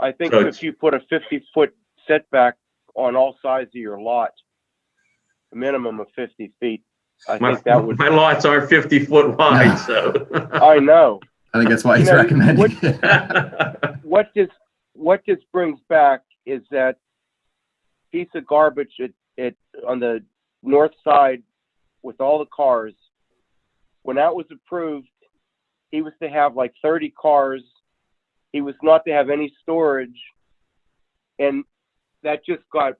I think So if you put a fifty-foot setback on all sides of your lot, a minimum of fifty feet, I My, think that would, my lots are 50 foot wide, so. I know. I think that's why You he's know, recommending. what- What this, what this brings back is that piece of garbage at, at, on the north side with all the cars. When that was approved, he was to have like thirty cars. He was not to have any storage. And that just got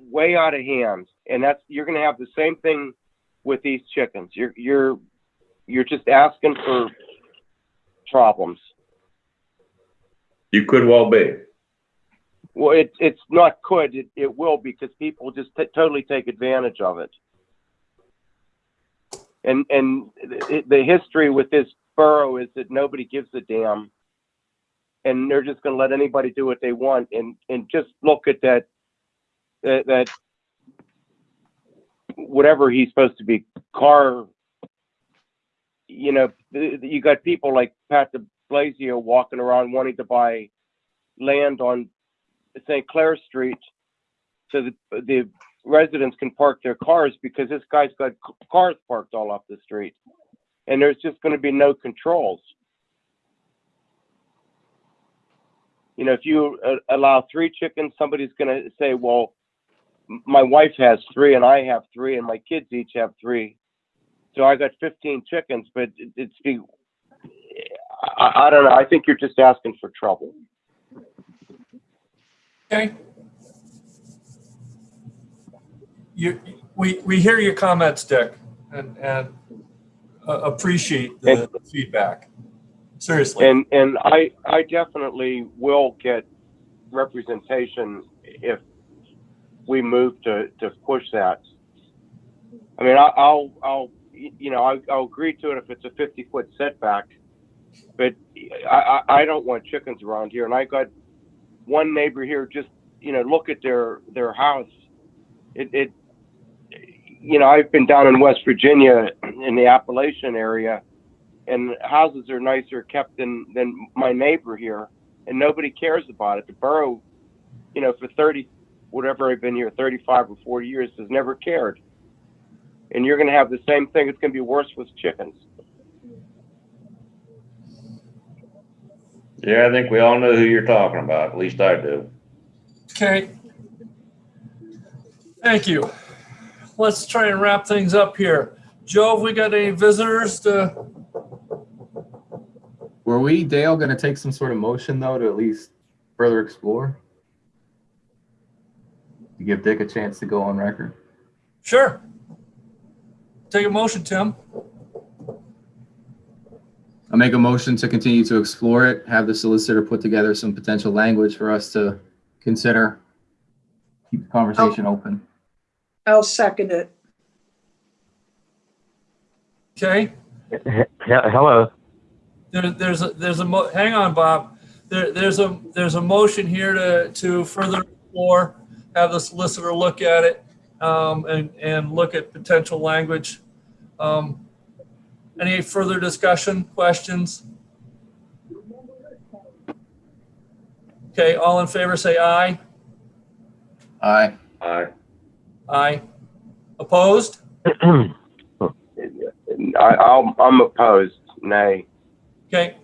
way out of hand. And that's, you're gonna have the same thing with these chickens. You're, you're, you're just asking for problems. You could well be. Well, it, it's not could, it, it will because people just t- totally take advantage of it. And, and the, the history with this borough is that nobody gives a damn. And they're just gonna let anybody do what they want and, and just look at that, that, that whatever he's supposed to be, car, you know, you got people like Pat de Blasio walking around wanting to buy land on St. Clair Street so that the residents can park their cars because this guy's got cars parked all off the street. And there's just going to be no controls. You know, if you uh, allow three chickens, somebody's going to say, well, my wife has three and I have three and my kids each have three. So I got 15 chickens, but it- it's the, I, I don't know. I think you're just asking for trouble. Okay. You, we, we hear your comments, Dick, and, and uh, appreciate the feedback. Seriously. And, and I, I definitely will get representation if we move to, to push that. I mean, I- I'll, I'll, you know, I'll, I'll agree to it if it's a fifty foot setback. But I, I, I don't want chickens around here and I got one neighbor here, just, you know, look at their, their house. It, it, you know, I've been down in West Virginia in the Appalachian area and houses are nicer kept than than my neighbor here, and nobody cares about it. The borough, you know, for thirty, whatever I've been here, thirty-five or forty years, has never cared. And you're going to have the same thing. It's going to be worse with chickens. Yeah, I think we all know who you're talking about. At least I do. Okay. Thank you. Let's try and wrap things up here. Joe, have we got any visitors to, Were we, Dale, going to take some sort of motion though to at least further explore? To give Dick a chance to go on record? sure. Take a motion, Tim. I'll make a motion to continue to explore it, have the solicitor put together some potential language for us to consider. Keep the conversation oh. open. I'll second it. Okay? He- Hello. There, there's a, there's a, mo- hang on, Bob. There, there's a, there's a motion here to, to further explore, have the solicitor look at it, um, and, and look at potential language. Um, any further discussion, questions? Okay, all in favor, say aye. Aye. I, Aye. Opposed? I, I'll, I'm opposed. Nay. Okay,